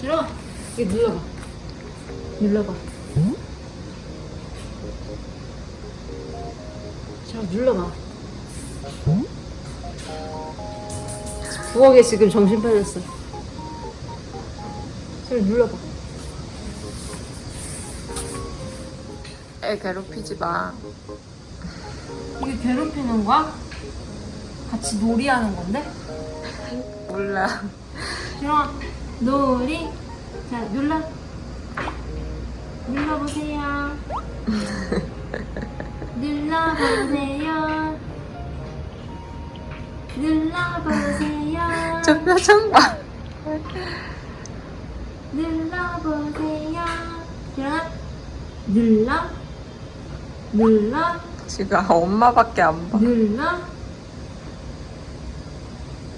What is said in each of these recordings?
들어가. 이거 눌러봐. 눌러봐. 자, 눌러봐. 부엌에 지금 정신 빠졌어. 저를 눌러봐. 애 괴롭히지 마. 이게 괴롭히는 거야? 같이 놀이하는 건데? 몰라. 좋아. 놀이. 자, 눌러. 눌러보세요. 눌러보세요. 눌러보세요. 저 표정 봐. 눌러보세요. 자, 눌러. 눌러. 지금 엄마밖에 안 봐. 눌러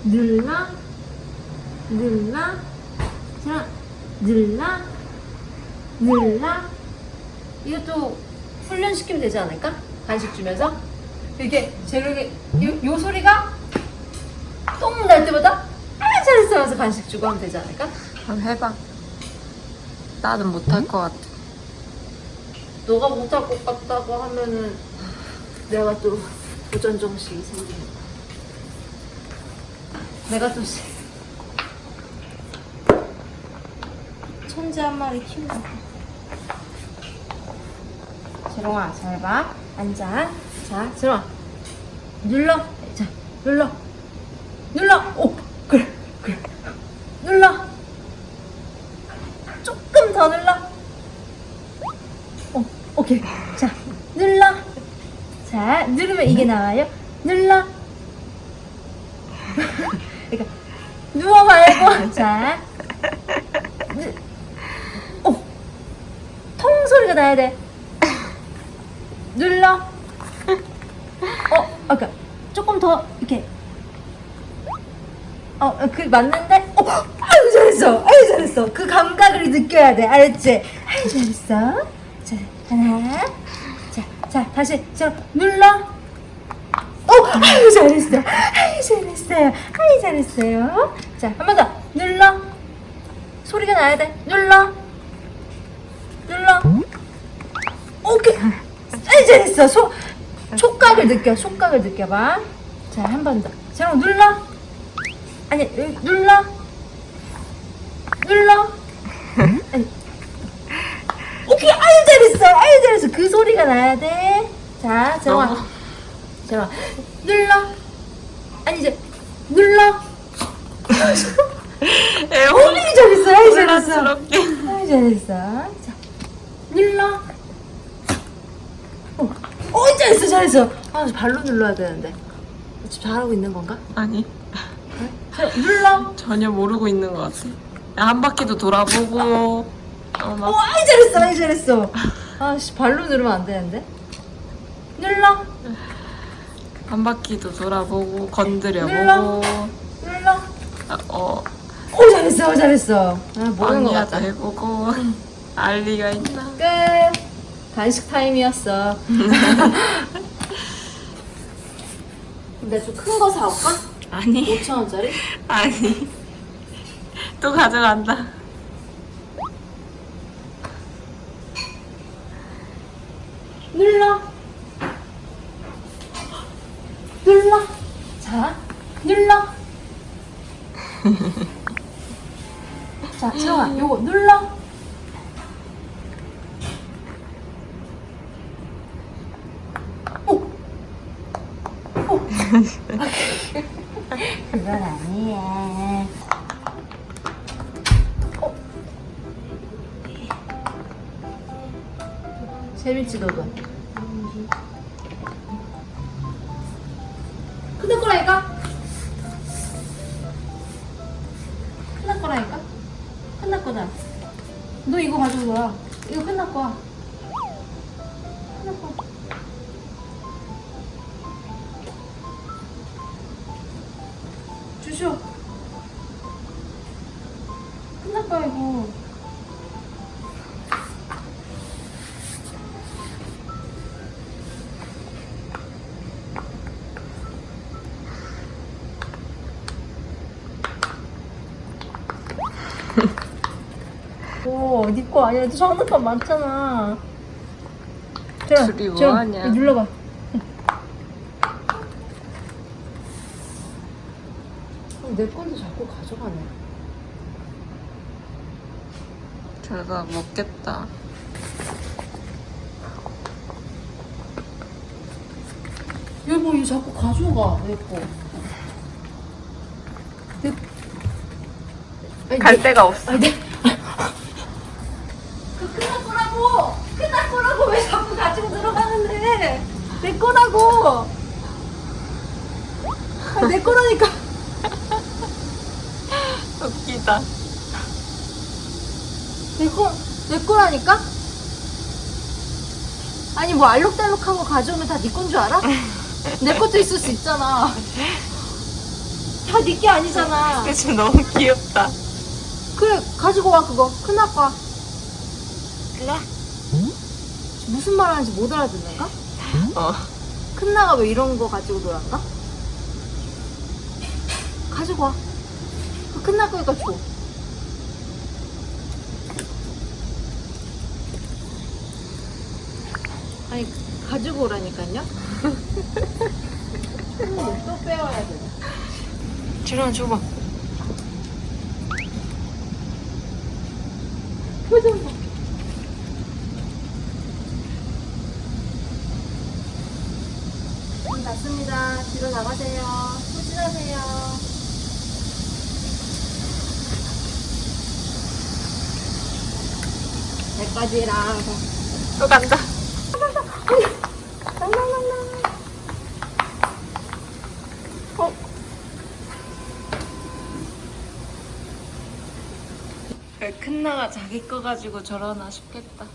눌러 눌러 자 눌러 눌러 이것도 훈련시키면 되지 않을까? 간식 주면서 제가 이렇게 요, 요 소리가 똥 날 때마다 아 잘했어 하면서 간식 주고 하면 되지 않을까? 한번 해봐. 나는 못할 것 같아. 너가 못할 것 같다고 하면은 내가 또 도전 정신이 생기는 거야. 내가 또 천재 한 마리 거야. 재롱아, 잘 봐. 앉아. 자, 재롱아. 눌러. 자, 눌러. 눌러. 오, 그래, 그래. 눌러. 조금 더 눌러. 어, 오케이. 자, 눌러. 자, 누르면 이게 나와요. 눌러. 그러니까 누워 말고. 자, 누- 오, 통 소리가 나야 돼. 눌러. 어, 아까 조금 더 이렇게. 어, 그 맞는데? 어, 아유 잘했어, 아유 잘했어. 그 감각을 느껴야 돼, 알았지? 아유 잘했어. 자, 하나, 자, 자, 다시 자 눌러. 어, 아유 잘했어, 아유 잘했어요, 아유 잘했어요. 자, 한 번 더 눌러. 소리가 나야 돼. 눌러. 오케이. 아유 잘했어. 소 촉각을 느껴, 촉각을 느껴봐. 자, 한 번 더. 자, 눌러. 아니, 눌러. 눌러. 아니. 오케이, 아유 잘했어, 아유 잘했어. 그 소리가 나야 돼. 자, 정아, 너무- 정아, 눌러. 아니 이제 눌러. 애 아유 잘했어, 아유 잘했어. 아유 잘했어. 자, 눌러. 어, 어 잘했어, 잘했어. 아, 발로 눌러야 되는데. 지금 잘하고 있는 건가? 아니, 자, 눌러. 전혀 모르고 있는 것 같아. 한 바퀴도 돌아보고. 어, 어, 막 아이 잘했어, 아이 잘했어. 아씨 발로 누르면 안 되는데. 눌러, 한 바퀴도 돌아보고 눌러. 건드려보고. 눌러. 아, 어, 오 잘했어, 오 잘했어. 아 모르는 것 언니야도 같다. 해보고. 알리가 있나? 끝. 간식 타임이었어. 근데 좀 큰 거 사올까? 아니, 5천 원짜리? 아니. 또 가져간다. 눌러. 눌러. 자, 눌러. 자, 채영아, 요거 눌러. 그건 아니야. 어. 재밌지 너도? 끝날 거라니까? 끝날 거라니까? 끝날 거다. 너 이거 가지고 와. 이거. 끝날 거야. 쇼. 거야 이거. 오, 니거 아니야. 너 장난감 많잖아. 자, 둘이 뭐 하냐? 눌러봐. 내 건데 자꾸 가져가네. 저러다 먹겠다. 여보, 이거 자꾸 가져가, 내 거. 내... 아니, 갈 내- 데가 없어. 아니, 내... 그 끝날 거라고! 끝날 거라고 왜 자꾸 가지고 들어가는데! 내 거라고! 아, 내 거라니까! 웃기다. 내 거, 내 거라니까? 아니, 뭐 알록달록한 거 가져오면 다 네 건 줄 알아? 내 것도 있을 수 있잖아. 다 네 게 아니잖아. 그치 너무 귀엽다. 그래, 가지고 와, 그거. 큰 아빠. 와. 무슨 말 하는지 못 알아듣는가? 어. 큰 나가 왜 이런 거 가지고 놀았나? 가지고 와. 큰나 거니까 줘. 아니, 가지고 오라니까요? 음, 또 빼와야 돼. 지랑 줘봐. 표정 봐. 문 닫습니다. 뒤로 나가세요. 후진하세요. 여기까지랑 또 간다. 어? 왜 큰나가 자기 거 가지고 저러나 싶겠다.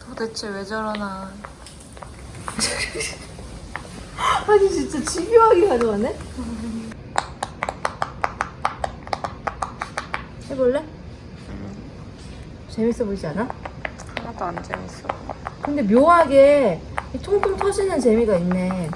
도대체 왜 저러나. 아니 진짜 집요하게 가져가네? 해볼래? 재밌어 보이지 않아? 하나도 안 재밌어. 근데 묘하게 이 통통 터지는 재미가 있네